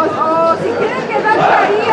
O, o si quieren quedarse ahí,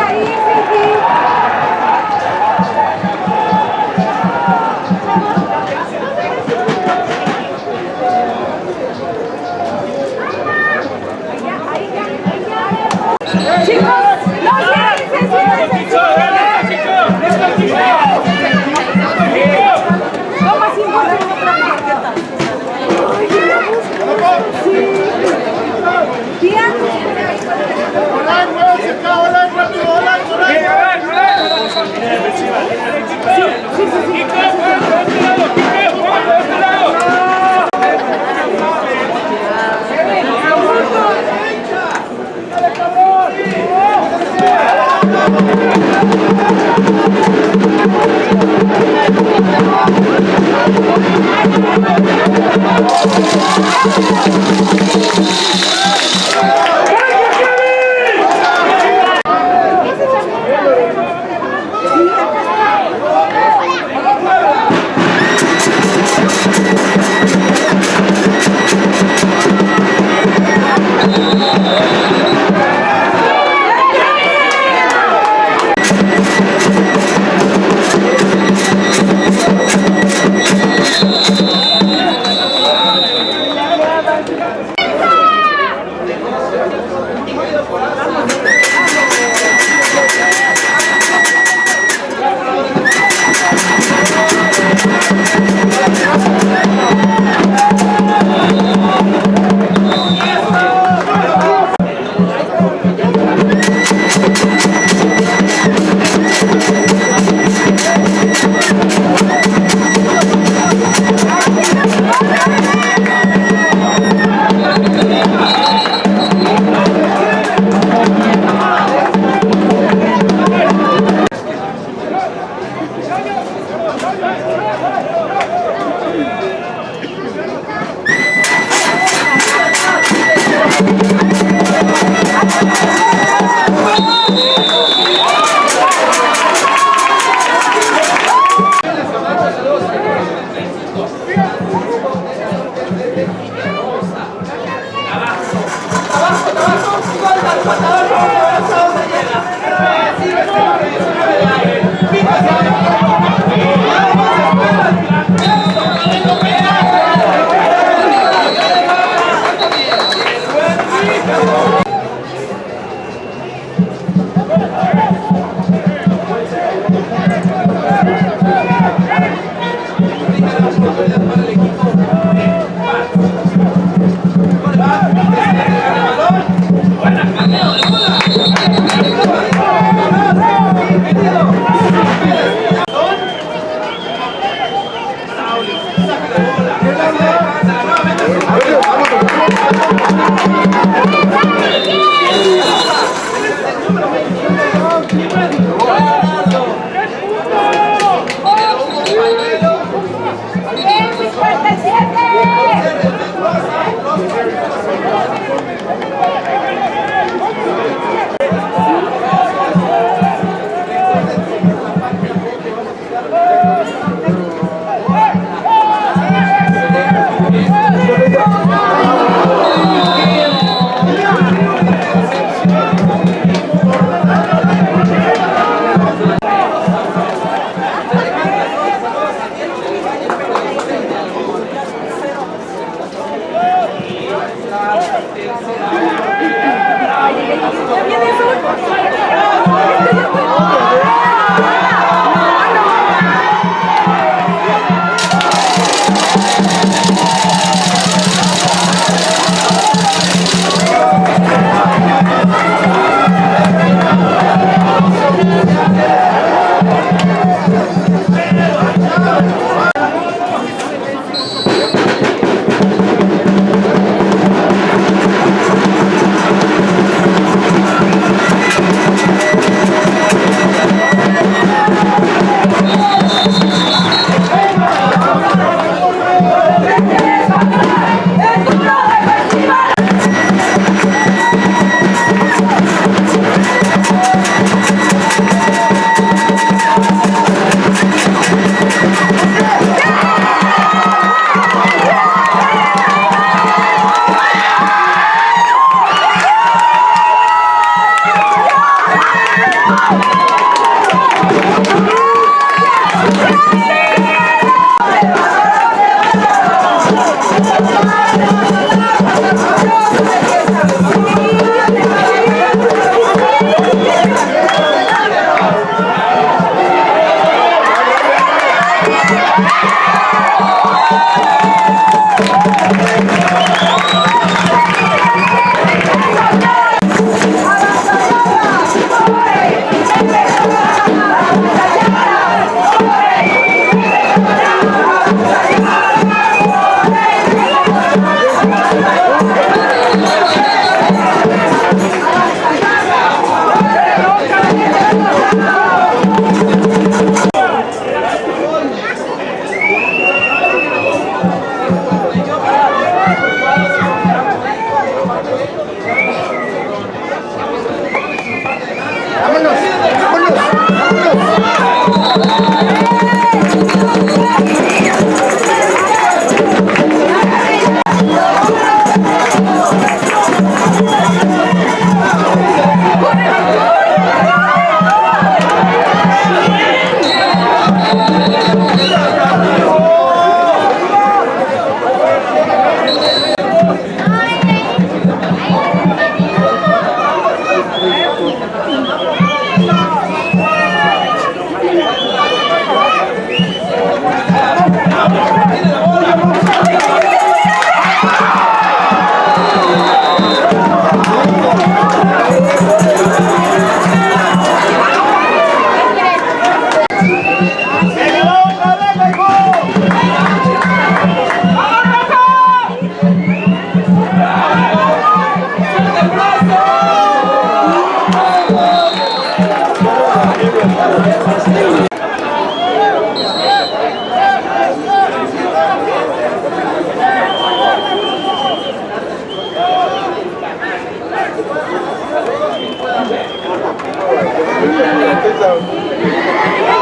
visão.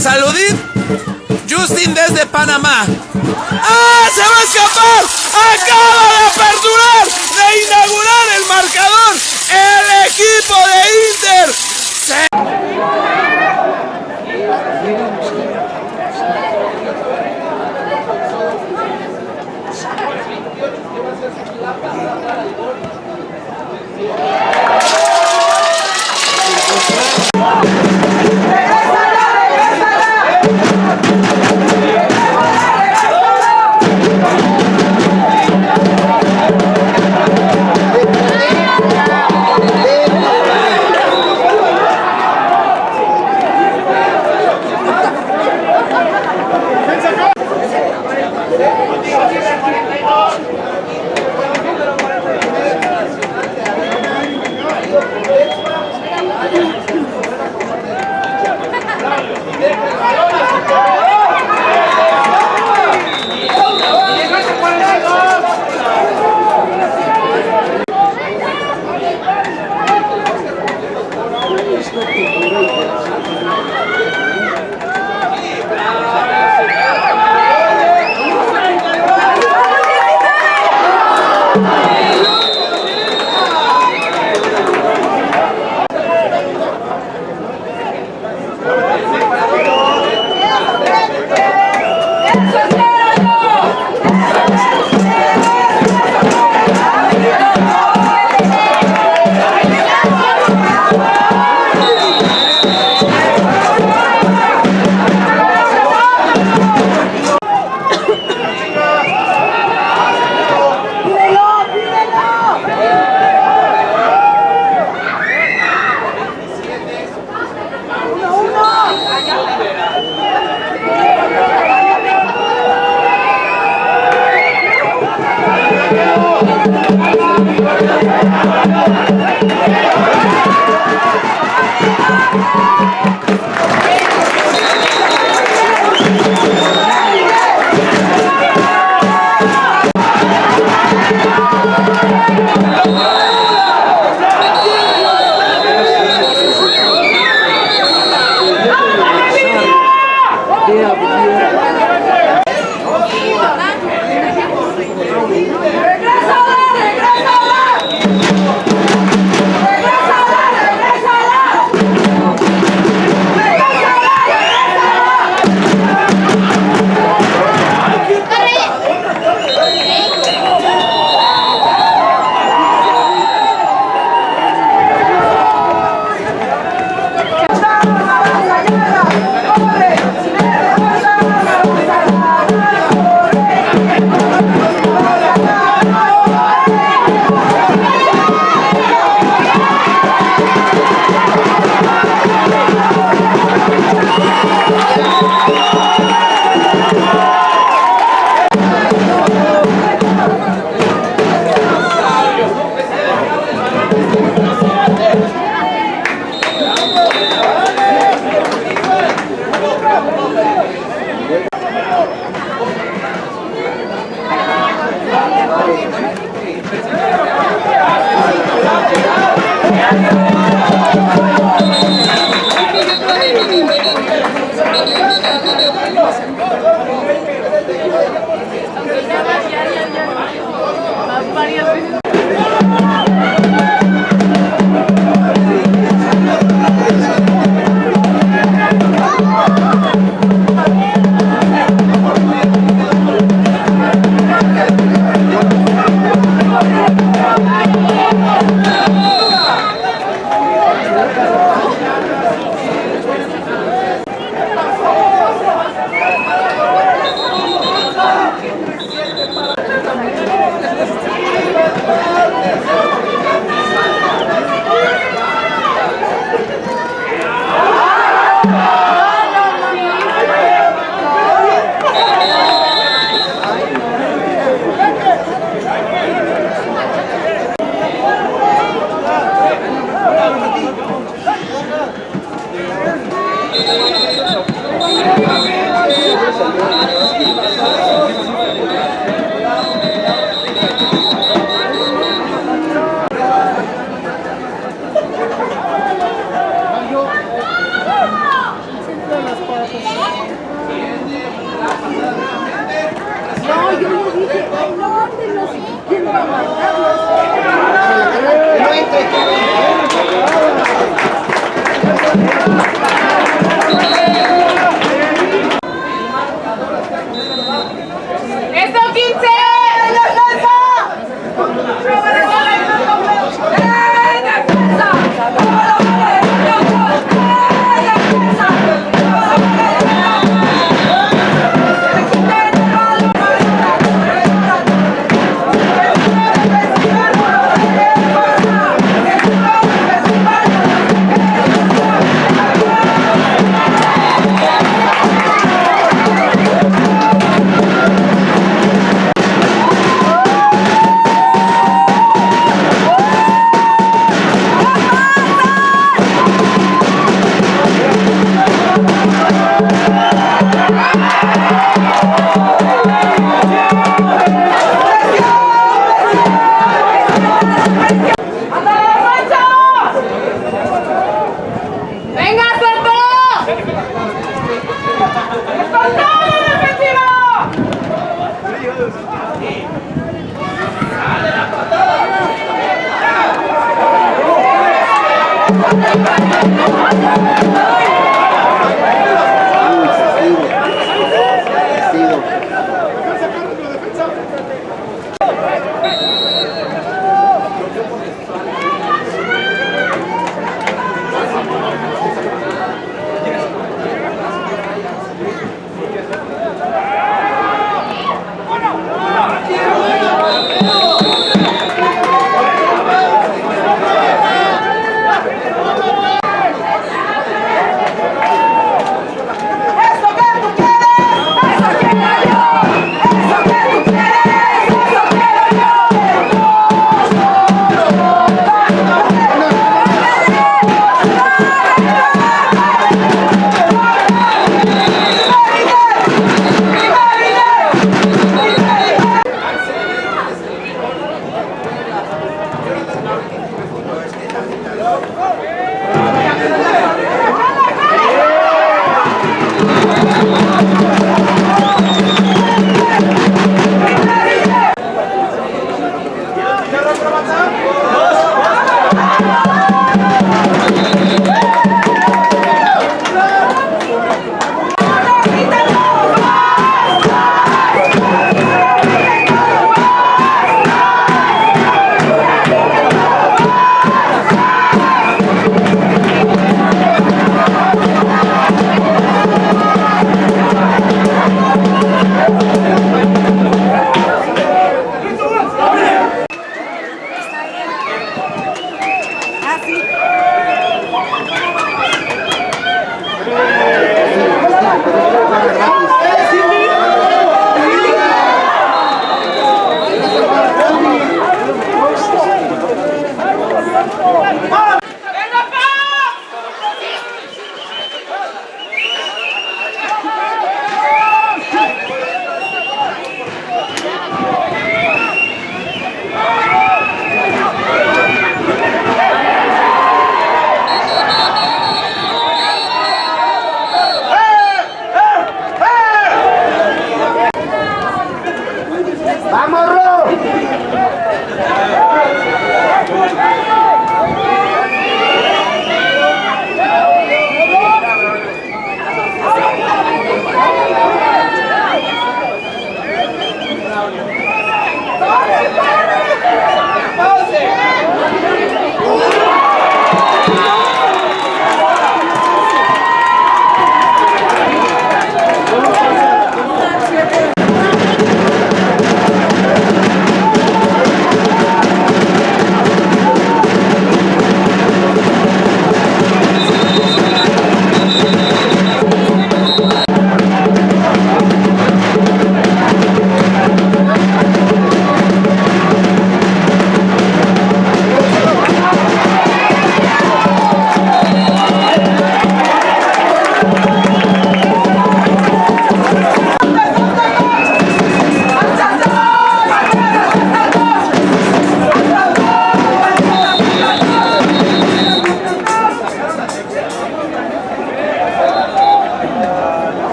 Saludit, Justin desde Panamá. ¡Ah! ¡Se va a escapar! ¡Acaba de aperturar!